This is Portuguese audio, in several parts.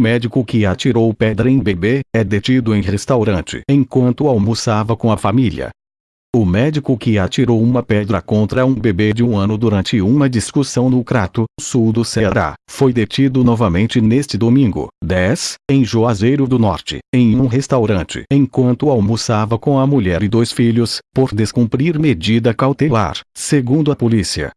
Médico que atirou pedra em bebê, é detido em restaurante enquanto almoçava com a família. O médico que atirou uma pedra contra um bebê de um ano durante uma discussão no Crato, sul do Ceará, foi detido novamente neste domingo, 10, em Juazeiro do Norte, em um restaurante, enquanto almoçava com a mulher e dois filhos, por descumprir medida cautelar, segundo a polícia.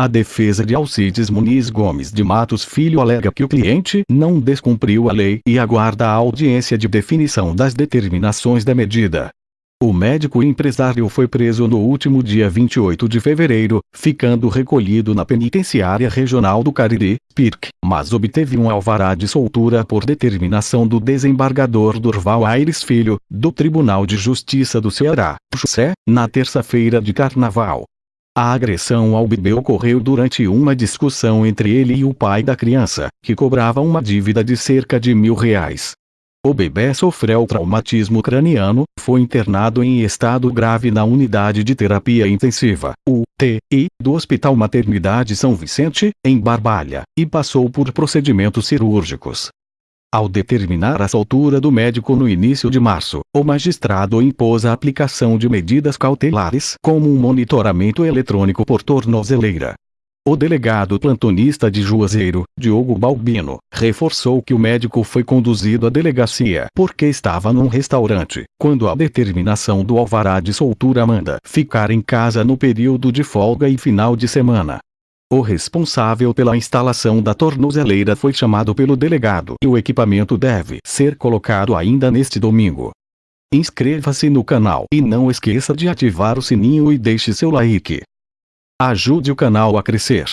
A defesa de Alcides Muniz Gomes de Matos Filho alega que o cliente não descumpriu a lei e aguarda a audiência de definição das determinações da medida. O médico empresário foi preso no último dia 28 de fevereiro, ficando recolhido na penitenciária regional do Cariri, PIRC, mas obteve um alvará de soltura por determinação do desembargador Durval Aires Filho, do Tribunal de Justiça do Ceará, José, na terça-feira de carnaval. A agressão ao bebê ocorreu durante uma discussão entre ele e o pai da criança, que cobrava uma dívida de cerca de mil reais. O bebê sofreu traumatismo craniano, foi internado em estado grave na unidade de terapia intensiva, UTI, do Hospital Maternidade São Vicente, em Barbalha, e passou por procedimentos cirúrgicos. Ao determinar a soltura do médico no início de março, o magistrado impôs a aplicação de medidas cautelares como um monitoramento eletrônico por tornozeleira. O delegado plantonista de Juazeiro, Diogo Balbino, reforçou que o médico foi conduzido à delegacia porque estava num restaurante, quando a determinação do alvará de soltura manda ficar em casa no período de folga e final de semana. O responsável pela instalação da tornozeleira foi chamado pelo delegado e o equipamento deve ser colocado ainda neste domingo. Inscreva-se no canal e não esqueça de ativar o sininho e deixe seu like. Ajude o canal a crescer.